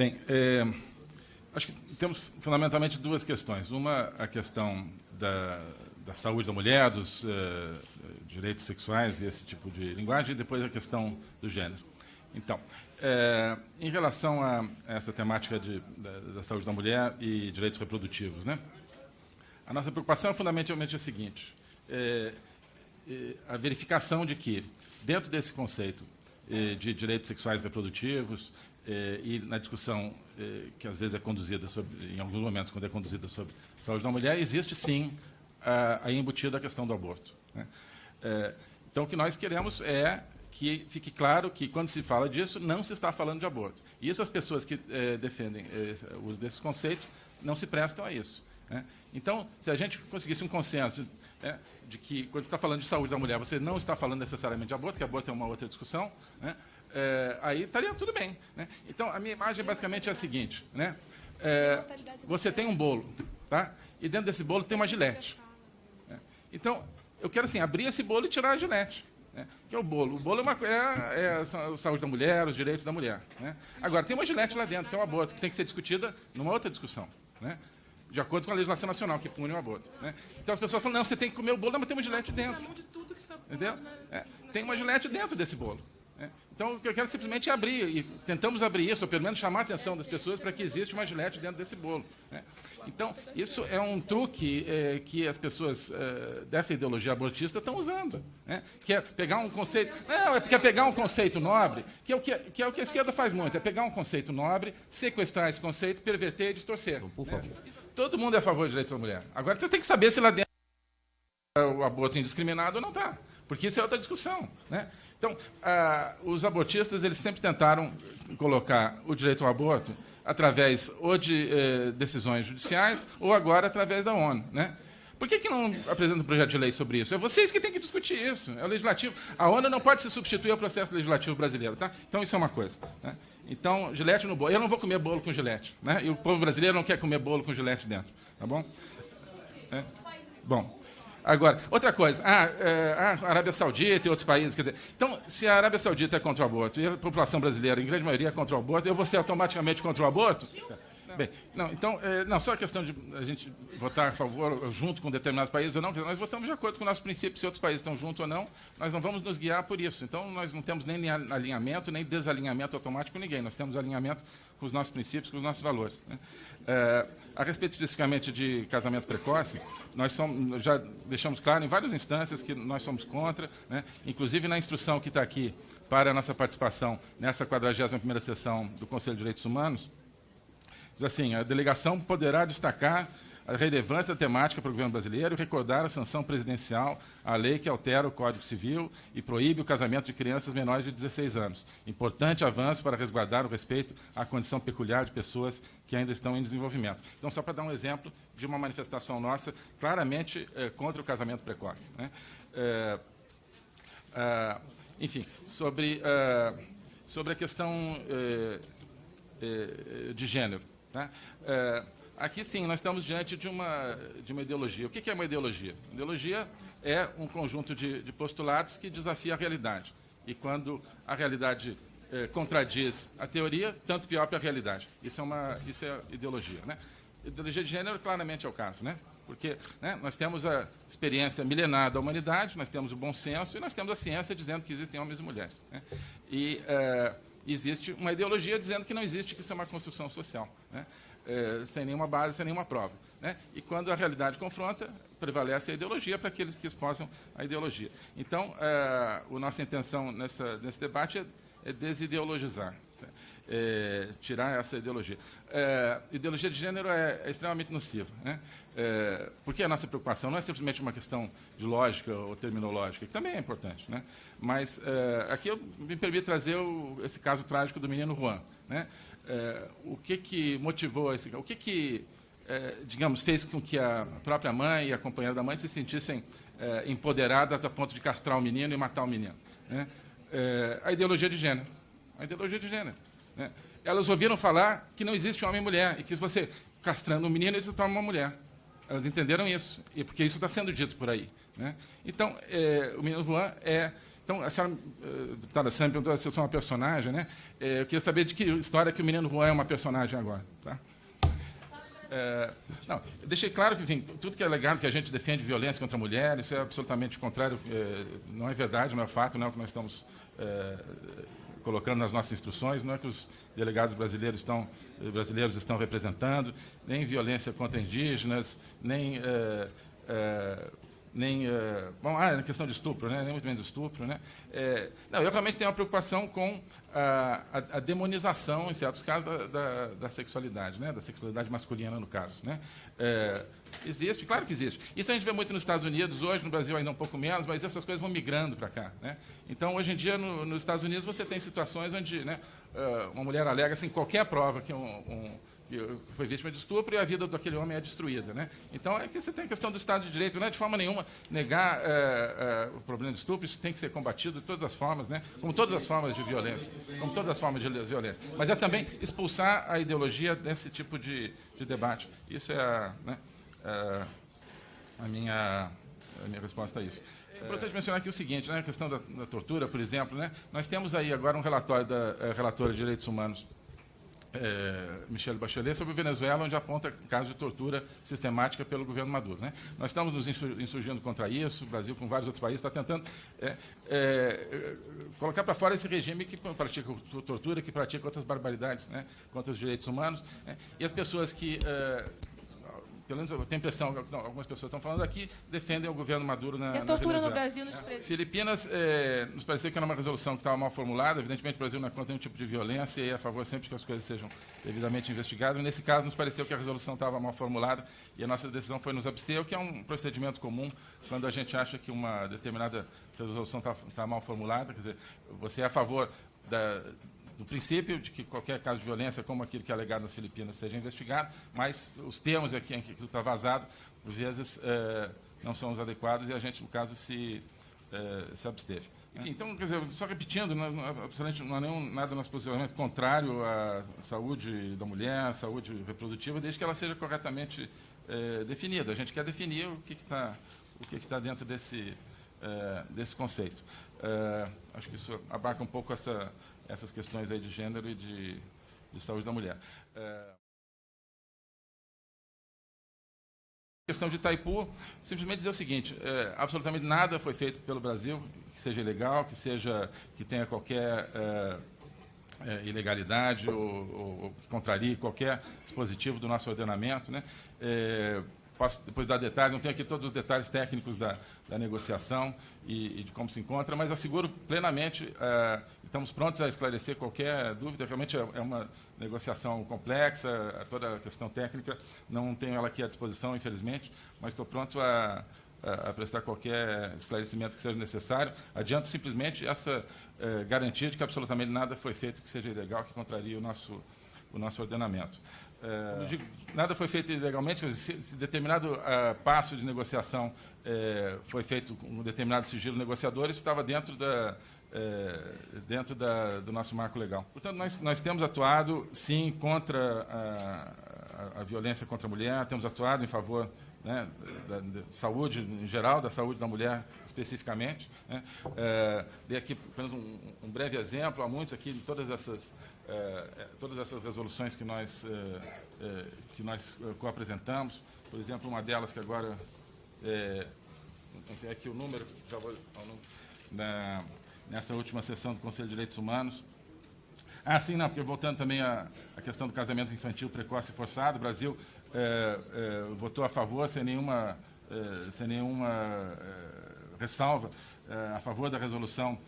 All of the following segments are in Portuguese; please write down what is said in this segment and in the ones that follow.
Bem, é, acho que temos fundamentalmente duas questões. Uma, a questão da, da saúde da mulher, dos uh, direitos sexuais e esse tipo de linguagem, e depois a questão do gênero. Então, é, em relação a essa temática de, da, da, saúde da mulher e direitos reprodutivos, né? a nossa preocupação é fundamentalmente a seguinte, é, é, a verificação de que, dentro desse conceito é, de direitos sexuais reprodutivos, é, e na discussão é, que às vezes é conduzida, sobre, em alguns momentos, quando é conduzida sobre saúde da mulher, existe sim aí embutida a questão do aborto. Né? então, o que nós queremos é que fique claro que, quando se fala disso, não se está falando de aborto. E isso as pessoas que eh, defendem eh, o uso desses conceitos não se prestam a isso. Né? Então, se a gente conseguisse um consenso né, de que, quando está falando de saúde da mulher, você não está falando necessariamente de aborto, que aborto é uma outra discussão, né, é, aí estaria tudo bem. Né? Então, a minha imagem basicamente é a seguinte. Né, é, você tem um bolo, tá? e dentro desse bolo tem uma gilete. Né? Então, eu quero assim, abrir esse bolo e tirar a gilete. Né? Que é o bolo. O bolo é, uma, é, é, a saúde da mulher, os direitos da mulher. Né? Agora, tem uma gilete lá dentro, que é o aborto, que tem que ser discutida numa outra discussão. Né? De acordo com a legislação nacional, que pune o aborto. Né? Então as pessoas falam, não, você tem que comer o bolo, mas tem uma gilete dentro. Entendeu? É, tem uma gilete dentro desse bolo. Né? Então, o que eu quero simplesmente é abrir, e tentamos abrir isso, ou pelo menos chamar a atenção das pessoas para que existe uma gilete dentro desse bolo. Né? Então, isso é um truque é, que as pessoas é, dessa ideologia abortista estão usando. Né? Que é pegar um conceito. Não, é, é pegar um conceito nobre, que é, o que, que é o que a esquerda faz muito, é pegar um conceito nobre, sequestrar esse conceito, perverter e distorcer. Então, por favor. Né? Todo mundo é a favor de direitos da mulher. Agora você tem que saber se lá dentro o aborto indiscriminado ou não está. Porque isso é outra discussão. Né? Então, ah, os abortistas eles sempre tentaram colocar o direito ao aborto através ou de eh, decisões judiciais ou agora através da ONU. Né? Por que, que não apresenta um projeto de lei sobre isso? É vocês que têm que discutir isso. É o legislativo. A ONU não pode se substituir ao processo legislativo brasileiro. Tá? Então, isso é uma coisa. Né? Então, gilete no bolo. Eu não vou comer bolo com gilete. Né? E o povo brasileiro não quer comer bolo com gilete dentro. Tá bom? É? Bom. Agora, outra coisa, ah, é, a Arábia Saudita e outros países. Dizer, então, se a Arábia Saudita é contra o aborto e a população brasileira, em grande maioria, é contra o aborto, eu vou ser automaticamente contra o aborto? Bem, não, então, é, não, só a questão de a gente votar a favor, junto com determinados países ou não, nós votamos de acordo com nossos princípios, se outros países estão junto ou não, nós não vamos nos guiar por isso. Então, nós não temos nem alinhamento, nem desalinhamento automático com ninguém, nós temos alinhamento com os nossos princípios, com os nossos valores. Né? É, a respeito especificamente de casamento precoce, nós somos, já deixamos claro em várias instâncias que nós somos contra, né? inclusive na instrução que está aqui para a nossa participação nessa 41ª sessão do Conselho de Direitos Humanos, Diz assim, a delegação poderá destacar a relevância temática para o governo brasileiro e recordar a sanção presidencial à lei que altera o Código Civil e proíbe o casamento de crianças menores de 16 anos. Importante avanço para resguardar o respeito à condição peculiar de pessoas que ainda estão em desenvolvimento. Então, só para dar um exemplo de uma manifestação nossa claramente é, contra o casamento precoce. Né? É, é, enfim, sobre, sobre a questão de gênero. Né? É, aqui, sim, nós estamos diante de uma, de uma ideologia. O que é uma ideologia? Ideologia é um conjunto de, de postulados que desafia a realidade. E quando a realidade é, contradiz a teoria, tanto pior para a realidade. Isso é, uma, isso é ideologia. Né? Ideologia de gênero claramente é o caso. Né? Porque né, nós temos a experiência milenar da humanidade, nós temos o bom senso e nós temos a ciência dizendo que existem homens e mulheres. Né? E... É, existe uma ideologia dizendo que não existe, que isso é uma construção social, né? é, sem nenhuma base, sem nenhuma prova. Né? E quando a realidade confronta, prevalece a ideologia para aqueles que esposam a ideologia. Então, é, a nossa intenção nessa, nesse debate é, é desideologizar? É, tirar essa ideologia. É, ideologia de gênero é, é extremamente nociva. Né? É, porque a nossa preocupação não é simplesmente uma questão de lógica ou terminológica, que também é importante. Né? Mas é, aqui eu me permito trazer o, esse caso trágico do menino Juan. Né? É, o que, que motivou esse O que, que digamos, fez com que a própria mãe e a companheira da mãe se sentissem empoderadas a ponto de castrar o menino e matar o menino? Né? A ideologia de gênero. A ideologia de gênero. Né? Elas ouviram falar que não existe homem e mulher, e que você, castrando um menino, ele se torna uma mulher. Elas entenderam isso, e porque isso está sendo dito por aí. Né? Então, é, o menino Juan é... Então, a senhora, uh, deputada Sam, perguntou se eu sou uma personagem, né? eu queria saber de que história que o menino Juan é uma personagem agora, tá? É, não, deixei claro que enfim, tudo que é legado que a gente defende violência contra a mulher, isso é absolutamente contrário, é, não é verdade, não é fato, não é o que nós estamos é, colocando nas nossas instruções, não é que os delegados brasileiros estão, brasileiros estão representando, nem violência contra indígenas, nem é, é, nem uh, bom, ah, na questão de estupro, né? nem muito menos estupro, né? É, não, eu realmente tenho uma preocupação com a, a, a demonização, em certos casos, da, da, da, sexualidade, né? Da sexualidade masculina, no caso, né? É, existe, claro que existe. Isso a gente vê muito nos Estados Unidos, hoje no Brasil ainda um pouco menos, mas essas coisas vão migrando para cá, né? Então, hoje em dia, no, nos Estados Unidos, você tem situações onde, né? Uh, uma mulher alega, sem assim, qualquer prova que um, um foi vítima de estupro e a vida daquele homem é destruída. Né? Então, é que você tem a questão do Estado de Direito. Não é de forma nenhuma negar é, é, o problema do estupro, isso tem que ser combatido de todas as formas, né? como todas as formas de violência. Como todas as formas de violência. Mas é também expulsar a ideologia desse tipo de, de debate. Isso é a, né, é, a, minha, a minha resposta a isso. É importante mencionar aqui o seguinte, né, a questão da, da tortura, por exemplo. Né, nós temos aí agora um relatório da é, relatora de direitos humanos é, Michelle Bachelet sobre Venezuela, onde aponta casos de tortura sistemática pelo governo Maduro. Né? Nós estamos nos insurgindo contra isso, o Brasil, com vários outros países, está tentando é, é, colocar para fora esse regime que pratica tortura, que pratica outras barbaridades né? contra os direitos humanos. Né? E as pessoas que pelo menos eu tenho a impressão que algumas pessoas estão falando aqui, defendem o governo Maduro na, e a tortura no Brasil nos presídios. Filipinas, é, nos pareceu que era uma resolução que estava mal formulada, evidentemente o Brasil não é contra nenhum tipo de violência e é a favor sempre que as coisas sejam devidamente investigadas. Nesse caso, nos pareceu que a resolução estava mal formulada e a nossa decisão foi nos abster, o que é um procedimento comum quando a gente acha que uma determinada resolução está tá mal formulada, quer dizer, você é a favor da, do princípio de que qualquer caso de violência, como aquilo que é alegado nas Filipinas, seja investigado, mas os termos aqui em que aquilo está vazado, por vezes, é, não são os adequados e a gente, no caso, se, é, se absteve. Enfim, então, quer dizer, só repetindo, não, absolutamente não há nenhum, nada no nosso posicionamento contrário à saúde da mulher, à saúde reprodutiva, desde que ela seja corretamente é, definida. A gente quer definir o que está o que está dentro desse, desse conceito. acho que isso abarca um pouco essa essas questões aí de gênero e de, de saúde da mulher. É... questão de Itaipu, simplesmente dizer o seguinte: é, absolutamente nada foi feito pelo Brasil que seja ilegal, que seja que tenha qualquer é, é, ilegalidade ou, ou, ou, qualquer dispositivo do nosso ordenamento, né? É, posso depois dar detalhes, não tenho aqui todos os detalhes técnicos da, da negociação e, e, de como se encontra, mas asseguro plenamente, é, estamos prontos a esclarecer qualquer dúvida, realmente é, é uma negociação complexa, toda a questão técnica, não tenho ela aqui à disposição, infelizmente, mas estou pronto a, a, prestar qualquer esclarecimento que seja necessário. Adianto simplesmente essa é, garantia de que absolutamente nada foi feito que seja ilegal, que contraria o nosso, o nosso ordenamento. É, digo, nada foi feito ilegalmente, se, se determinado uh, passo de negociação é, foi feito com um determinado sigilo negociador, isso estava dentro, da, é, dentro da, do nosso marco legal. Portanto, nós, nós temos atuado, sim, contra a, a, a violência contra a mulher, temos atuado em favor né, da, da, saúde em geral, da saúde da mulher especificamente. Né. É, dei aqui apenas um, um, breve exemplo, há muitos aqui, de todas essas é, é, todas essas resoluções que nós, é, que nós co-apresentamos, por exemplo, uma delas que agora, é, tem aqui o número, já vou, na, nessa última sessão do Conselho de Direitos Humanos, ah, sim, não, porque voltando também à, à questão do casamento infantil precoce e forçado, o Brasil é, é, votou a favor sem nenhuma, é, sem nenhuma ressalva a favor da resolução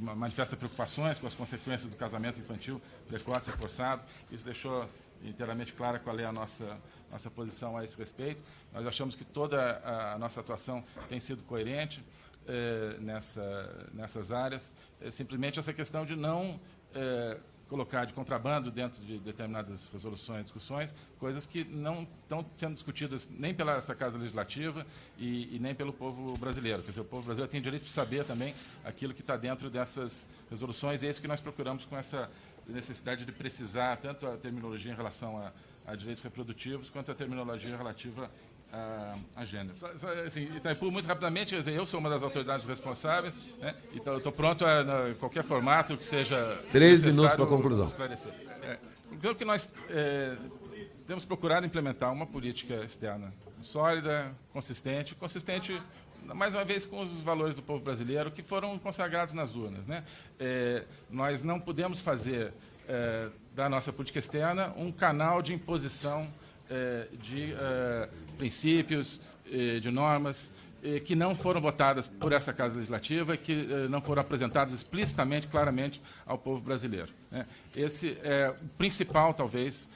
manifesta preocupações com as consequências do casamento infantil precoce e forçado. Isso deixou inteiramente clara qual é a nossa, nossa posição a esse respeito. Nós achamos que toda a nossa atuação tem sido coerente nessa, nessas áreas. É simplesmente essa questão de não colocar de contrabando dentro de determinadas resoluções, discussões, coisas que não estão sendo discutidas nem pela essa Casa Legislativa e, e, nem pelo povo brasileiro. Quer dizer, o povo brasileiro tem direito de saber também aquilo que está dentro dessas resoluções, e é isso que nós procuramos com essa necessidade de precisar tanto a terminologia em relação a, a direitos reprodutivos, quanto a terminologia relativa a, a gênero. Só, só, assim, Itaipu, muito rapidamente, eu sou uma das autoridades responsáveis, né, então estou pronto a, a, qualquer formato que seja. Três minutos para a conclusão. Esclarecer. É, então, que nós é, temos procurado implementar uma política externa sólida, consistente, consistente mais uma vez com os valores do povo brasileiro que foram consagrados nas urnas. Né? É, nós não podemos fazer é, da nossa política externa um canal de imposição de é, princípios, é, de normas que não foram votadas por essa Casa Legislativa e que não foram apresentadas explicitamente, claramente, ao povo brasileiro. Né? Esse é o principal, talvez,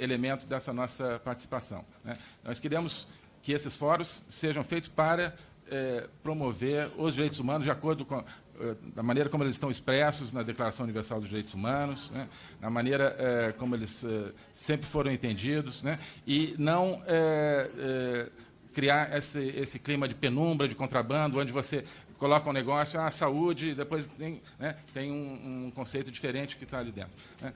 elemento dessa nossa participação. Né? Nós queremos que esses fóruns sejam feitos para é, promover os direitos humanos de acordo com é, da maneira como eles estão expressos na Declaração Universal dos Direitos Humanos, né, na maneira é, como eles é, sempre foram entendidos, né, e não é, é, criar esse, esse, clima de penumbra, de contrabando, onde você coloca um negócio, a ah, saúde, depois tem, né, tem um, um, conceito diferente que está ali dentro. Né.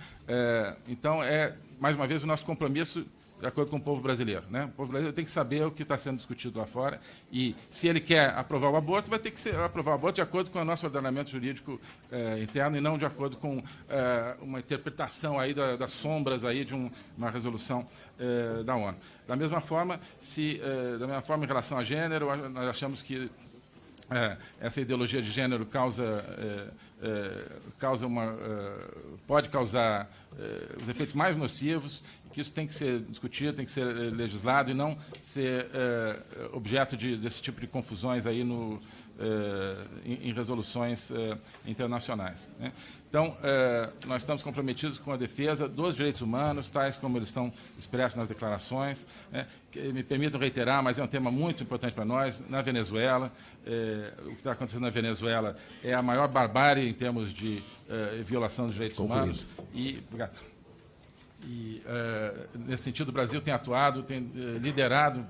então, é, mais uma vez, o nosso compromisso de acordo com o povo brasileiro. Né? O povo brasileiro tem que saber o que está sendo discutido lá fora e, se ele quer aprovar o aborto, vai ter que ser, aprovar o aborto de acordo com o nosso ordenamento jurídico eh, interno e não de acordo com eh, uma interpretação aí da, das sombras aí de um, uma resolução eh, da ONU. Da mesma forma, se, da mesma forma, em relação a gênero, nós achamos que essa ideologia de gênero causa é, causa uma, é, pode causar é, os efeitos mais nocivos, que isso tem que ser discutido, tem que ser legislado e não ser objeto de, desse tipo de confusões aí no, em, em, resoluções internacionais. Né? Então, nós estamos comprometidos com a defesa dos direitos humanos, tais como eles estão expressos nas declarações. Né? me permitam reiterar, mas é um tema muito importante para nós, na Venezuela. o que está acontecendo na Venezuela é a maior barbárie em termos de violação dos direitos humanos. E, obrigado. E, uh, nesse sentido, o Brasil tem atuado, tem uh, liderado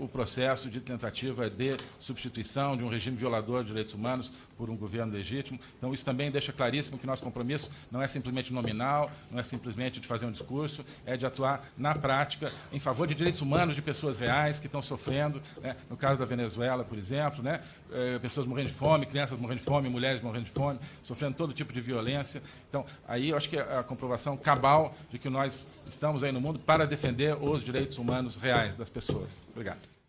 o processo de tentativa de substituição de um regime violador de direitos humanos por um governo legítimo. Então, isso também deixa claríssimo que nosso compromisso não é simplesmente nominal, não é simplesmente de fazer um discurso, é de atuar na prática em favor de direitos humanos de pessoas reais que estão sofrendo, né? no caso da Venezuela, por exemplo, né? É, pessoas morrendo de fome, crianças morrendo de fome, mulheres morrendo de fome, sofrendo todo tipo de violência. Então, aí eu acho que é a comprovação cabal de que nós estamos aí no mundo para defender os direitos humanos reais das pessoas. Obrigado.